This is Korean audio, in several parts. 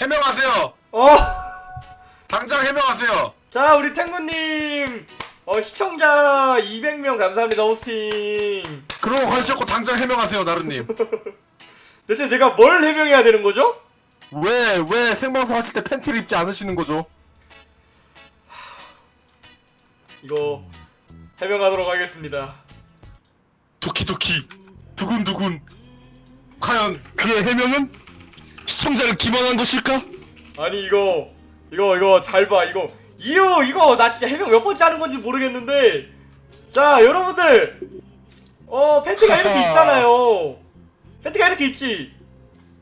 해명하세요. 어! 당장 해명하세요. 자, 우리 탱구님! 어, 시청자 200명 감사합니다, 호스팅. 그러고 관심 없고 당장 해명하세요, 나루님. 대체 내가 뭘 해명해야 되는 거죠? 왜, 왜 생방송 하실 때 팬티를 입지 않으시는 거죠? 이거, 해명하도록 하겠습니다. 도키도키, 두근두근. 과연 그의 해명은 시청자를 기만한 것일까? 아니, 이거, 이거, 이거, 잘 봐, 이거. 이유, 이거, 나 진짜 해명 몇 번째 하는 건지 모르겠는데. 자, 여러분들! 어, 팬티가 이렇게. 있잖아요. 팬티가 이렇게 있지.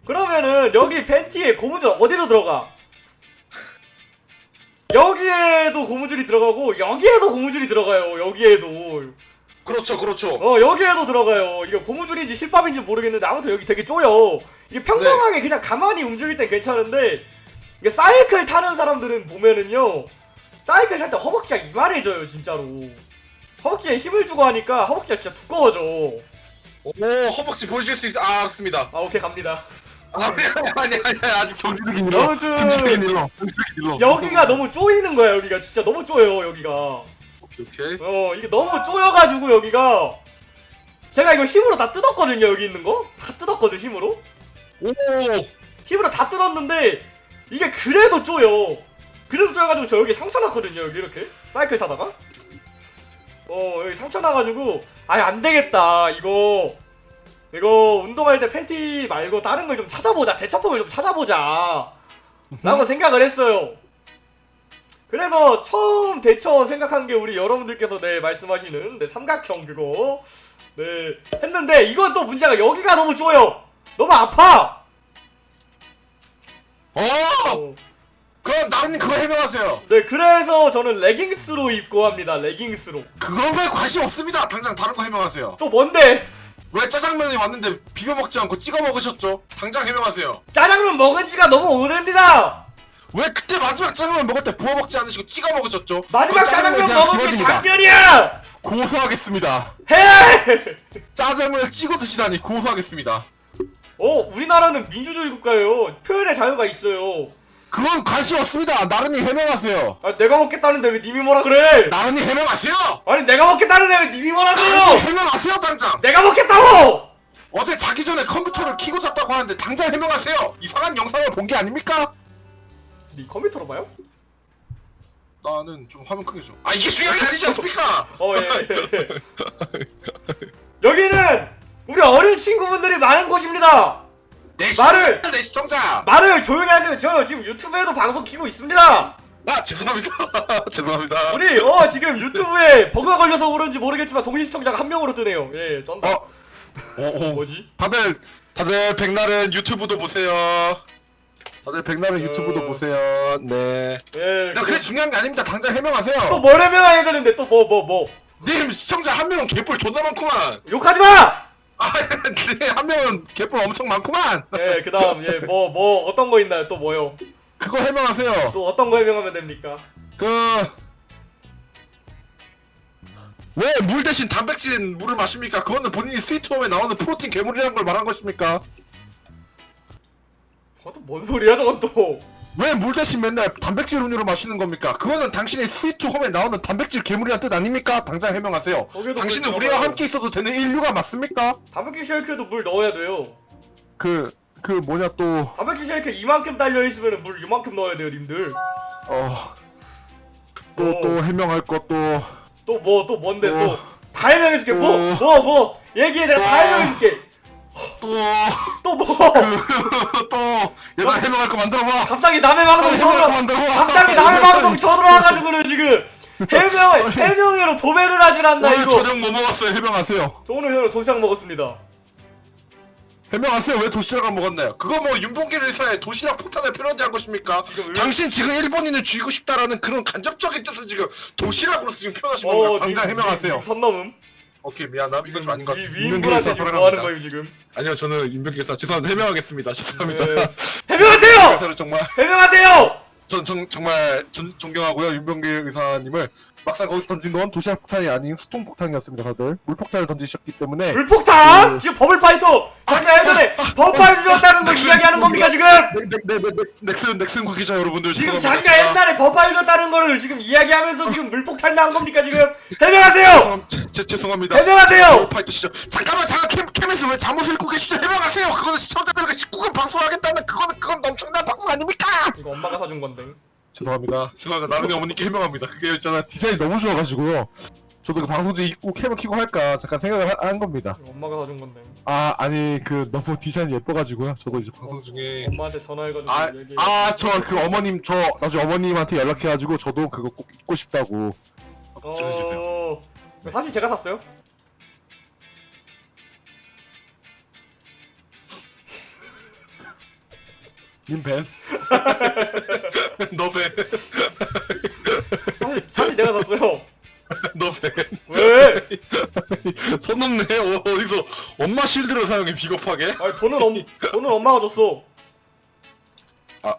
그러면은, 여기 팬티에 고무줄 어디로 들어가? 여기에도 고무줄이 들어가고, 여기에도 고무줄이 들어가요, 여기에도. 그렇죠, 그렇죠. 어 여기에도 들어가요 이게 고무줄인지 실밥인지 모르겠는데 아무튼 여기 되게 쪼여 이게 평범하게 그냥 가만히 움직일 땐 괜찮은데 이게 사이클 타는 사람들은 보면은요 사이클 탈 때 허벅지가 이만해져요 진짜로 허벅지에 힘을 주고 하니까 허벅지가 진짜 두꺼워져 오, 허벅지 보여줄 수 있, 아, 알았습니다. 아 오케이 갑니다 아니, 아니, 아니, 아니, 아직 정지르긴 일러. 아무튼. 정지르긴 일러. 여기가 너무 쪼이는 거야 여기가 진짜 너무 쪼여 여기가 오케이. 어 이게 너무 쪼여가지고 여기가. 제가 이거 힘으로 다 뜯었거든요 여기 있는 거 다 뜯었거든 힘으로? 오, 힘으로 다 뜯었는데 이게 그래도 쪼여. 그래도 쪼여가지고 저 여기 상처 났거든요 여기 이렇게. 사이클 타다가. 어 여기 상처 나가지고 아예 안 되겠다 이거. 이거 운동할 때 팬티 말고 다른 걸 좀 찾아보자. 대처법을 좀 찾아보자. 라고 생각을 했어요 그래서 처음 대처 생각한 게 우리 여러분들께서 네 말씀하시는 네 삼각형 그거 네 했는데 이건 또 문제가 여기가 너무 쪼여 너무 아파 어! 어. 그럼 나루님 그거 해명하세요. 네, 그래서 저는 레깅스로 입고 합니다. 레깅스로. 그런 거에 관심 없습니다. 당장 다른 거 해명하세요. 또 뭔데? 왜 짜장면이 왔는데 비벼 먹지 않고 찍어 먹으셨죠? 당장 해명하세요. 짜장면 먹은 지가 너무 오래입니다. 왜 그때 마지막 짜장면 먹을 때 부어 먹지 않으시고 찍어 먹으셨죠? 마지막 짜장면 대한 먹은 게. 작년이야. 고소하겠습니다. 해! 짜장면을 찍어 드시다니 고소하겠습니다. 어, 우리나라는 민주주의 국가예요. 표현의 자유가 있어요. 그건 관심 없습니다. 나른이 해명하세요. 아, 내가 먹겠다는데 왜 님이 뭐라 그래? 나른이 해명하세요. 아니, 내가 먹겠다는데 왜 님이 뭐라 그래요? 해명하세요 당장. 내가 먹겠다고! 어제 자기 전에 컴퓨터를 키고 잤다고 하는데 당장 해명하세요. 이상한 영상을 본 게 아닙니까? 네 컴퓨터로 봐요? 나는 좀 화면 크게 줘. 아 이게 게 아니지 않습니까? 어, 예, 예, 예. 여기는 우리 어린 친구분들이 많은 곳입니다. 내 말을- 시청자, 내 시청자. 말을 조용히 하세요. 저 지금 유튜브에도 방송 키고 있습니다. 아 죄송합니다. 죄송합니다. 우리 어 지금 유튜브에 버그가 걸려서 그런지 모르겠지만 동시 시청자가 한 명으로 뜨네요. 예, 쩐다. 어. 오, 오. 뭐지? 다들 다들 백날은 유튜브도 보세요. 다들 어. 유튜브도 보세요. 네. 예. 나 그게 중요한 게 아닙니다. 당장 해명하세요. 또 뭘 해명해야 되는데 또 뭐 뭐 뭐. 님 시청자 한 명은 개뿔 존나 많구만. 욕하지 마. 아, 네, 한 명은 개뿔 엄청 많구만. 예, 그다음 예, 뭐뭐 어떤 거 있나요? 또 뭐요? 그거 해명하세요. 또 어떤 거 해명하면 됩니까? 그. 왜물 대신 단백질 물을 마십니까? 그거는 본인이 스위트홈에 나오는 프로틴 괴물이라는 걸 말한 것입니까? 어, 또뭔 소리야 저건 또. 왜 물 대신 맨날 단백질 음료를 마시는 겁니까? 그거는 당신의 스위트 홈에 나오는 단백질 괴물이란 뜻 아닙니까? 당장 해명하세요. 거기에도 당신은 물 우리와 들어가요. 함께 있어도 되는 인류가 맞습니까? 단백질 쉐이크에도 물 넣어야 돼요. 그, 그 뭐냐 또, 단백질 쉐이크 이만큼 딸려 있으면 물 이만큼 넣어야 돼요, 님들. 어, 또, 어. 또 해명할 것도, 또뭐 또 뭔데 어. 또다 해명해줄게. 뭐 어. 뭐뭐 얘기해 내가 다 어. 해명해줄게. 또, 또 뭐? 또, 얘들아 해명할 거 만들어봐. 갑자기 남의 방송 만들어봐. 갑자기 남의 방송 쳐들어와가지고는 지금 해명 해명으로 도배를 하질 않나 오늘 이거 저녁 뭐 먹었어요? 해명하세요. 저 오늘 저녁 도시락 먹었습니다 해명하세요. 왜 도시락을 먹었나요? 그거 뭐 윤봉길 의사의 도시락 폭탄을 패러디한 것입니까? 지금 왜- 당신 지금 일본인을 죽이고 싶다라는 그런 간접적인 뜻을 지금 도시락으로 지금 표현하신 어, 겁니다. 당장 님, 해명하세요. 님, 님 선 넘음 오케이 미안함. 이건 좀 아닌 것 같아. 위- 위인분한테 지금 뭐 하는 거예요 지금 아니요 저는 의사 죄송합니다. 해명하겠습니다. 죄송합니다. 네. 해명하세요 정말 해명하세요 전 정, 정말 존, 존경하고요 윤봉길 의사님을 막상 거기서 던진 건 도시락 폭탄이 아닌 수통 폭탄이었습니다 다들 물폭탄을 던지셨기 때문에 물폭탄? 그- 지금 버블파이터 잠깐 예전에 버블파이터 줬다는 걸 이야기하는 겁니까 지금? 네 네 네 넥슨 넥슨 관계자 여러분들 지금. 자기가 옛날에 버파이터 줬다는 거를 지금 이야기하면서 지금 물폭탄 나온 겁니까 지금? 해명하세요! 제, 죄송합니다 해명하세요! 파이터 시절 잠깐만 잠깐 캠, 캠에서 왜 잠옷을 입고 계시죠 해명하세요 그거는 시청자들과 19금 방송하겠다는 그거는 그건 엄청난 방송 아닙니까 이거 엄마가 사준 건데 죄송합니다. 죄송합니다. 나른이 어머니께 해명합니다. 그게 있잖아 디자인이 너무 좋아가지고요. 저도 그 방송지 입고 캠을 키고 할까 잠깐 생각을 하- 한 겁니다. 엄마가 사준 건데. 아 아니 그 너무 디자인이 예뻐가지고요. 저도 이제 방송 중에 엄마한테 전화해가지고 아, 얘기해. 아, 저 그 어머님, 저 나중에 어머님한테 연락해가지고 저도 그거 꼭 입고 싶다고. 어... 사실 제가 샀어요 님 벤? 너 벤? 사실, 사실 내가 샀어요 너 벤? 왜? 손 넘네? 어, 어디서 엄마 실드를 사용해 비겁하게? 아니 돈은 엄 돈은 엄마가 줬어. 아.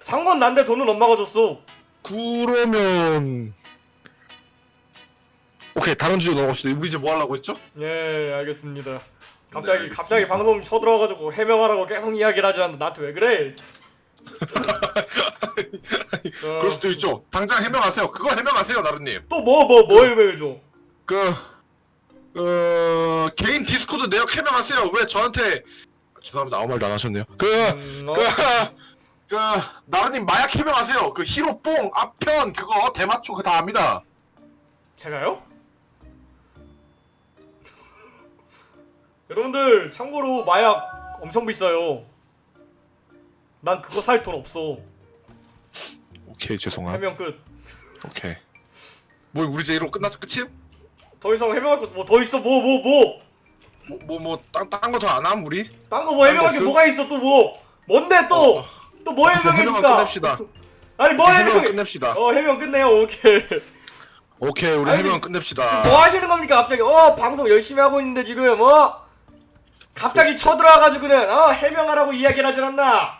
상관 난데 돈은 엄마가 줬어. 그러면 오케이 다른 주제 넘어갑시다 우리 이제 뭐 하려고 했죠? 예 알겠습니다. 네, 갑자기 알겠습니다. 갑자기 방송 쳐들어와가지고 해명하라고 계속 이야기를 하지 않는데 나한테 왜 그래? 어, 그럴 수도 있죠 당장 해명하세요 그거 해명하세요 나루님 또 뭐 뭐뭐 해명해줘? 그... 어... 개인 디스코드 내역 해명하세요 왜 저한테 죄송합니다 아무 말도 안 하셨네요 그... 음, 어, 그, 그, 나라님 마약 해명하세요. 그 히로뽕 아편 그거 대마초 그 다 압니다. 제가요? 여러분들 참고로 마약 엄청 비싸요. 난 그거 살 돈 없어. 오케이 죄송함. 해명 끝. 오케이. 뭐 우리 이제 이로 끝났어 끝임? 더 이상 해명할 거뭐더 있어 뭐 뭐 뭐. 뭐뭐딴딴 거더 안 함 우리? 딴 거 뭐 해명할 게 없음? 뭐가 있어 또 뭐? 뭔데 또? 어, 또뭐 이제 해명을 해명해줄까? 끝냅시다. 아니 뭐 해명을 해명? 끝냅시다. 어 해명 끝내요 오케이. 오케이 우리 아니, 해명 끝냅시다. 뭐 하시는 겁니까 갑자기? 어 방송 열심히 하고 있는데 지금 어? 갑자기 쳐들어와가지고는 어 해명하라고 이야기를 하질 않나?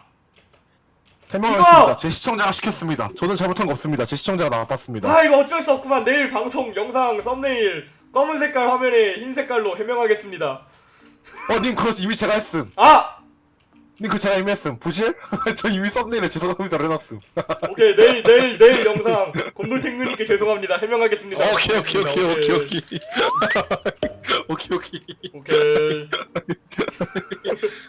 해명하겠습니다. 제 시청자가 시켰습니다. 저는 잘못한 거 없습니다. 제 시청자가 나빴습니다. 아 이거 어쩔 수 없구만 내일 방송 영상 썸네일 검은 색깔 화면에 흰 색깔로 해명하겠습니다. 어, 님 그거 이미 제가 했음. 아 님 그거 제가 이미 했음. 보실? 저 이미 썸네일에 죄송합니다 해놨음. 오케이 내일 내일 내일 영상 곰돌탱누님께 죄송합니다 해명하겠습니다. 오케이 오케이 오케이 오케이 오케이. 오케이 오케이. 오케이.